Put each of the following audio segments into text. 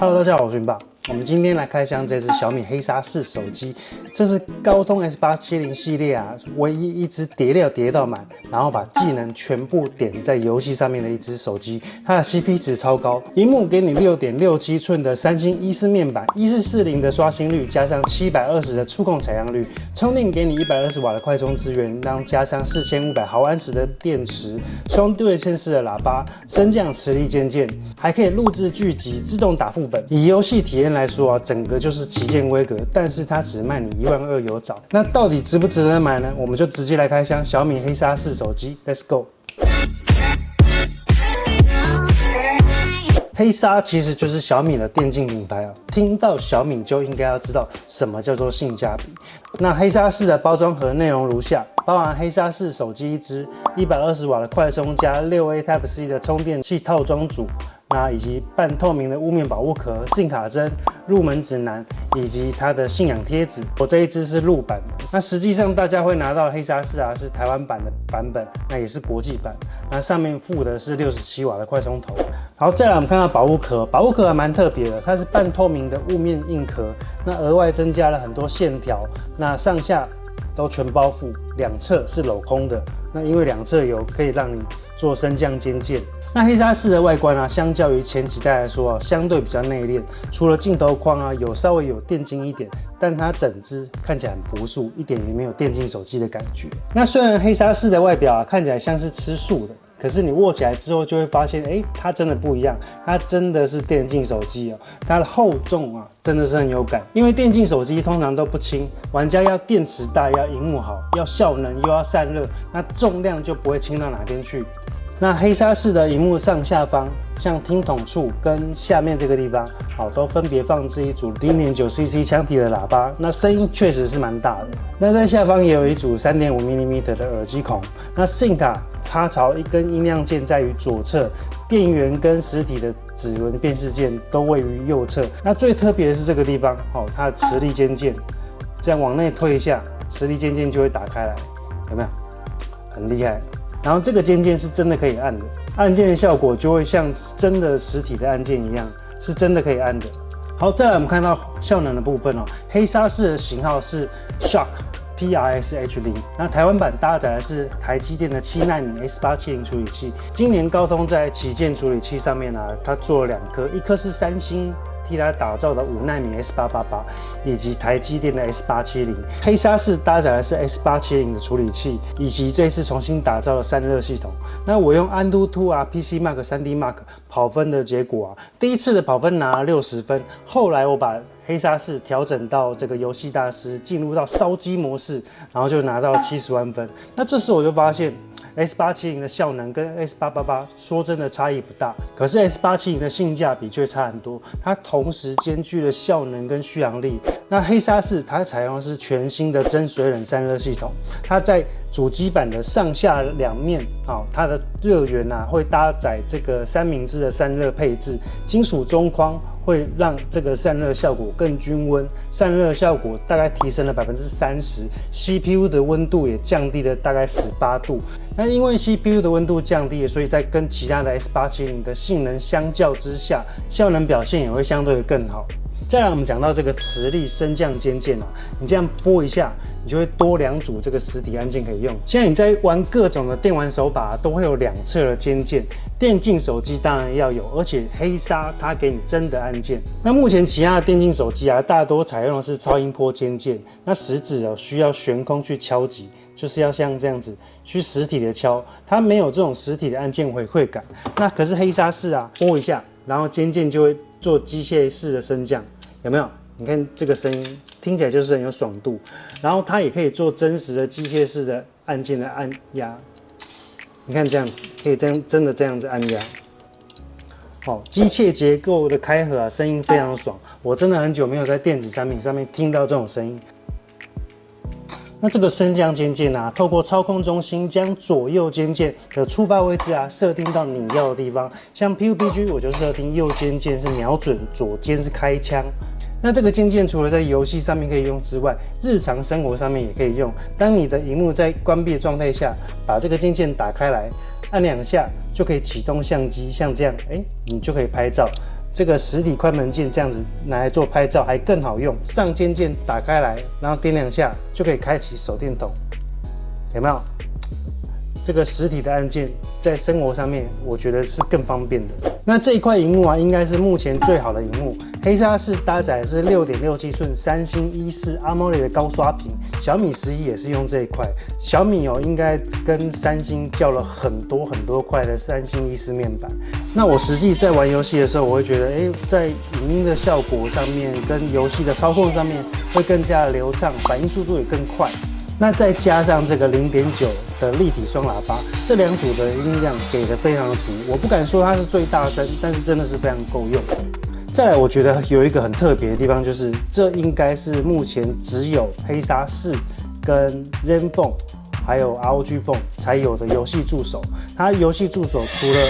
Hello，大家好，我是云爸。我们今天来开箱这只小米黑鲨四手机，这是高通 S 八七零系列啊，唯一一只叠料叠到满，然后把技能全部点在游戏上面的一只手机。它的 CP 值超高，荧幕给你六点六七寸的三星一四面板，一四四零的刷新率，加上七百二十的触控采样率，充电给你一百二十瓦的快充资源，然后加上四千五百毫安时的电池，双对称式的喇叭，升降磁力键键，还可以录制剧集，自动打副本。以游戏体验来来说啊，整个就是旗舰规格，但是它只卖你一万二有找。那到底值不值得买呢？我们就直接来开箱小米黑鲨四手机，Let's go。黑鲨其实就是小米的电竞品牌啊，听到小米就应该要知道什么叫做性价比。那黑鲨四的包装盒内容如下：包含黑鲨四手机一支，一百二十瓦的快充加六 A Type C 的充电器套装组。那以及半透明的雾面保护壳、信卡针、入门指南以及它的信仰贴纸。我这一支是入版，那实际上大家会拿到黑鲨四啊，是台湾版的版本，那也是国际版。那上面附的是六十七瓦的快充头。好，再来我们看到保护壳，保护壳还蛮特别的，它是半透明的雾面硬壳，那额外增加了很多线条，那上下都全包覆，两侧是镂空的。那因为两侧有可以让你做升降肩键。那黑鲨四的外观啊，相较于前几代来说啊，相对比较内敛。除了镜头框啊，有稍微有电竞一点，但它整只看起来很朴素，一点也没有电竞手机的感觉。那虽然黑鲨四的外表啊，看起来像是吃素的，可是你握起来之后就会发现，哎，它真的不一样，它真的是电竞手机哦。它的厚重啊，真的是很有感。因为电竞手机通常都不轻，玩家要电池大，要荧幕好，要效能又要散热，那重量就不会轻到哪边去。那黑鲨四的荧幕上下方，像听筒处跟下面这个地方，好，都分别放置一组零点九 CC 腔体的喇叭，那声音确实是蛮大的。那在下方也有一组三点五 mm 的耳机孔。那 SIM 卡插槽一根音量键在于左侧，电源跟实体的指纹辨识键都位于右侧。那最特别的是这个地方，哦，它的磁力键键，这样往内推一下，磁力键键就会打开来，有没有？很厉害。然后这个键键是真的可以按的，按键的效果就会像真的实体的按键一样，是真的可以按的。好，再来我们看到效能的部分哦，黑鲨四的型号是 Shock PRSH 零，那台湾版搭载的是台积电的七纳米 S 八七零处理器。今年高通在旗舰处理器上面呢，它做了两颗，一颗是三星。替它打造的五纳米 S 八八八，以及台积电的 S 八七零，黑鲨四搭载的是 S 八七零的处理器，以及这次重新打造的散热系统。那我用安 o 2啊 PC Mark 3D Mark 跑分的结果啊，第一次的跑分拿了六十分，后来我把黑鲨四调整到这个游戏大师，进入到烧机模式，然后就拿到了七十万分。那这时我就发现。S 八七零的效能跟 S 八八八说真的差异不大，可是 S 八七零的性价比却差很多。它同时兼具了效能跟续航力。那黑鲨四它采用的是全新的真水冷散热系统，它在主机板的上下两面啊，它的热源呐会搭载这个三明治的散热配置，金属中框会让这个散热效果更均温，散热效果大概提升了百分之三十，CPU 的温度也降低了大概十八度。那因为 CPU 的温度降低，所以在跟其他的 S 八七零的性能相较之下，效能表现也会相对的更好。再来，我们讲到这个磁力升降肩键啊，你这样拨一下，你就会多两组这个实体按键可以用。现在你在玩各种的电玩手把，都会有两侧的肩键，电竞手机当然要有，而且黑鲨它给你真的按键。那目前其他的电竞手机啊，大多采用的是超音波肩键，那食指哦需要悬空去敲击，就是要像这样子去实体的敲，它没有这种实体的按键回馈感。那可是黑鲨是啊，拨一下，然后肩键就会做机械式的升降。有没有？你看这个声音听起来就是很有爽度，然后它也可以做真实的机械式的按键的按压。你看这样子，可以这样真的这样子按压。哦，机械结构的开合啊，声音非常爽。我真的很久没有在电子产品上面听到这种声音。那这个升降肩键啊，透过操控中心将左右肩键的触发位置啊设定到你要的地方。像 PUBG 我就设定右肩键是瞄准，左肩是开枪。那这个键键除了在游戏上面可以用之外，日常生活上面也可以用。当你的荧幕在关闭的状态下，把这个键键打开来，按两下就可以启动相机，像这样，哎，你就可以拍照。这个实体快门键这样子拿来做拍照还更好用。上肩键打开来，然后点两下就可以开启手电筒，有没有？这个实体的按键在生活上面，我觉得是更方便的。那这一块荧幕啊，应该是目前最好的荧幕。黑鲨四搭载是六点六七寸三星一四 AMOLED 的高刷屏，小米十一也是用这一块。小米哦，应该跟三星叫了很多很多块的三星一四面板。那我实际在玩游戏的时候，我会觉得，哎，在影音的效果上面，跟游戏的操控上面会更加流畅，反应速度也更快。那再加上这个零点九的立体双喇叭，这两组的音量给的非常的足。我不敢说它是最大声，但是真的是非常够用。再来，我觉得有一个很特别的地方，就是这应该是目前只有黑鲨四跟 ZenFone 还有 ROG Phone 才有的游戏助手。它游戏助手除了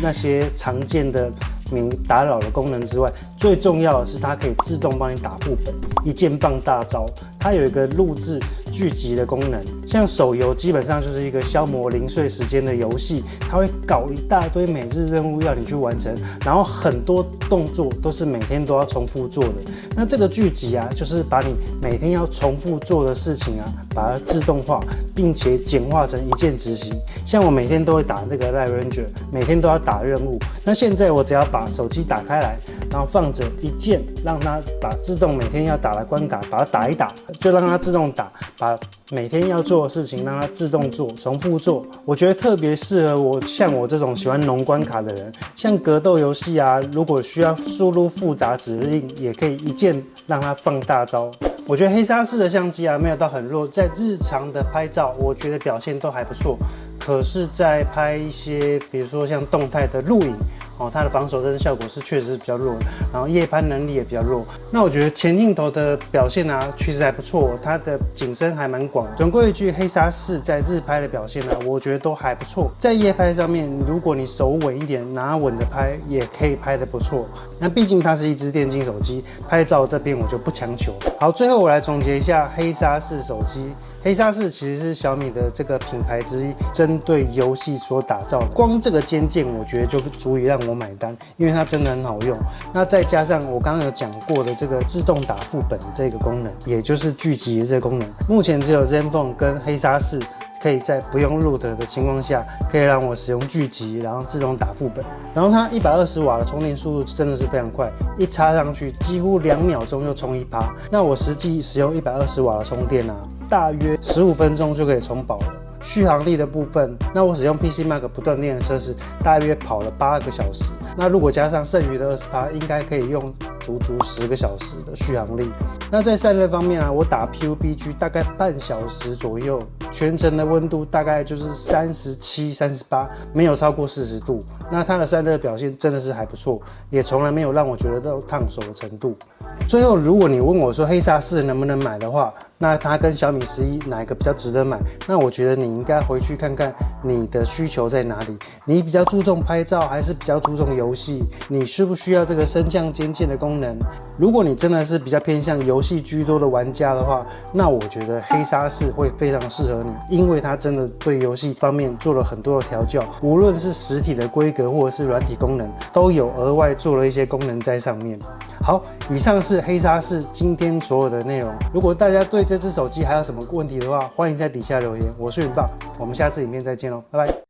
那些常见的。免打扰的功能之外，最重要的是它可以自动帮你打副本，一键放大招。它有一个录制剧集的功能，像手游基本上就是一个消磨零碎时间的游戏，它会搞一大堆每日任务要你去完成，然后很多动作都是每天都要重复做的。那这个剧集啊，就是把你每天要重复做的事情啊，把它自动化，并且简化成一键执行。像我每天都会打这个 Live Ranger，每天都要打任务。那现在我只要把手机打开来，然后放着一键，让它把自动每天要打的关卡把它打一打。就让它自动打，把每天要做的事情让它自动做，重复做。我觉得特别适合我像我这种喜欢农关卡的人，像格斗游戏啊，如果需要输入复杂指令，也可以一键让它放大招。我觉得黑鲨四的相机啊，没有到很弱，在日常的拍照，我觉得表现都还不错。可是，在拍一些，比如说像动态的录影哦，它的防守帧效果是确实是比较弱，然后夜拍能力也比较弱。那我觉得前镜头的表现啊，其实还不错，它的景深还蛮广。总归一句，黑鲨四在日拍的表现呢，我觉得都还不错。在夜拍上面，如果你手稳一点，拿稳的拍，也可以拍的不错。那毕竟它是一只电竞手机，拍照这边我就不强求。好，最后我来总结一下黑鲨四手机。黑鲨四其实是小米的这个品牌之一，针对游戏所打造的。光这个肩键，我觉得就足以让我我买单，因为它真的很好用。那再加上我刚刚有讲过的这个自动打副本这个功能，也就是聚集这个功能，目前只有 ZenFone 跟黑鲨四可以在不用 root 的情况下，可以让我使用聚集，然后自动打副本。然后它一百二十瓦的充电速度真的是非常快，一插上去几乎两秒钟就充一趴。那我实际使用一百二十瓦的充电啊。大约十五分钟就可以充饱了。续航力的部分，那我使用 PC Mark 不断电的测试，大约跑了八个小时。那如果加上剩余的二十趴，应该可以用足足十个小时的续航力。那在散热方面啊，我打 PUBG 大概半小时左右，全程的温度大概就是三十七、三十八，没有超过四十度。那它的散热表现真的是还不错，也从来没有让我觉得到烫手的程度。最后，如果你问我说黑鲨四能不能买的话，那它跟小米十一哪一个比较值得买？那我觉得你。你应该回去看看你的需求在哪里。你比较注重拍照，还是比较注重游戏？你需不需要这个升降肩键的功能？如果你真的是比较偏向游戏居多的玩家的话，那我觉得黑鲨四会非常适合你，因为它真的对游戏方面做了很多的调教，无论是实体的规格或者是软体功能，都有额外做了一些功能在上面。好，以上是黑鲨四今天所有的内容。如果大家对这只手机还有什么问题的话，欢迎在底下留言。我是云。我们下次影片再见喽，拜拜。